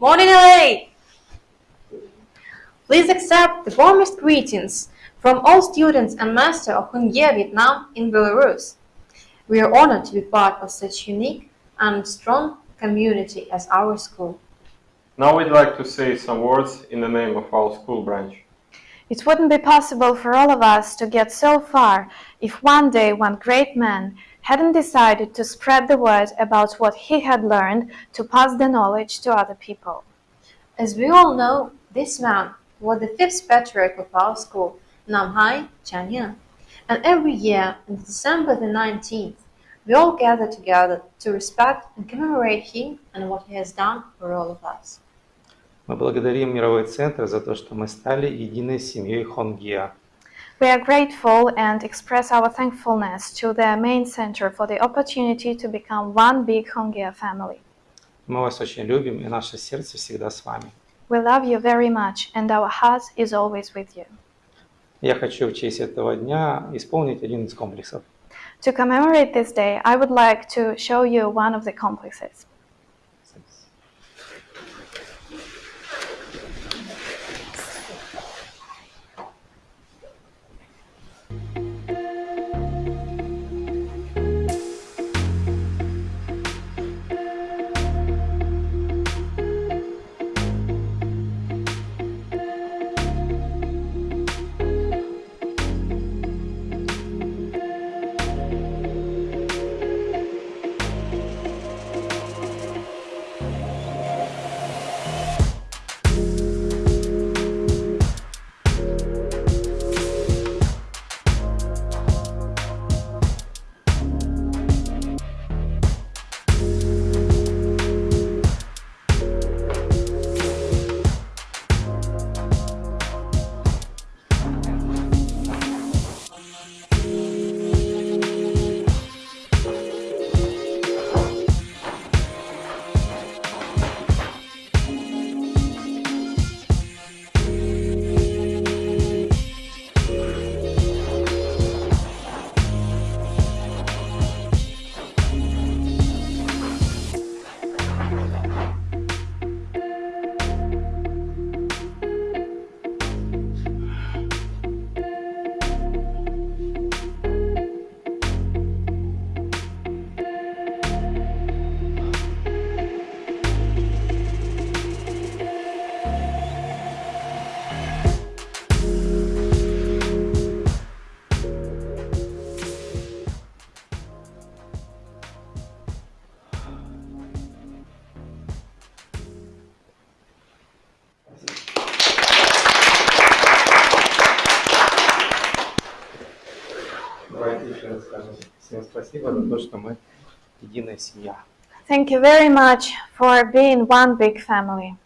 Morning, LA! Please accept the warmest greetings from all students and master of Hong Gia Vietnam in Belarus. We are honored to be part of such unique and strong community as our school. Now we'd like to say some words in the name of our school branch. It wouldn't be possible for all of us to get so far if one day one great man hadn't decided to spread the word about what he had learned to pass the knowledge to other people. As we all know, this man was the fifth patriarch of our school, Namhai Chanyan. And every year, on December the 19th, we all gather together to respect and commemorate him and what he has done for all of us. Мы благодарим Мировой центр за то, что мы стали единой семьей Хонгия. We are grateful and express our thankfulness to the main center for the opportunity to become one big Hongea family. Мы вас очень любим, и наше сердце всегда с вами. We love you very much and our heart is always with you. Я хочу в честь этого дня исполнить один из комплексов. To commemorate this day, I would like to show you one of the complexes. Давайте еще раз скажем всем спасибо за то, что мы единая семья. Thank you very much for being one big family. Пока.